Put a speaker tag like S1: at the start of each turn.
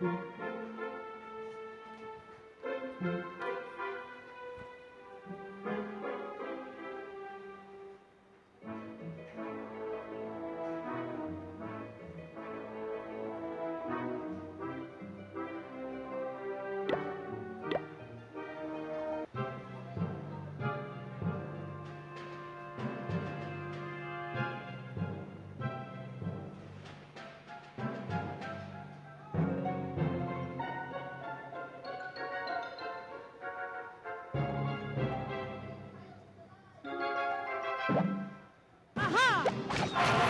S1: Mm-hmm.
S2: you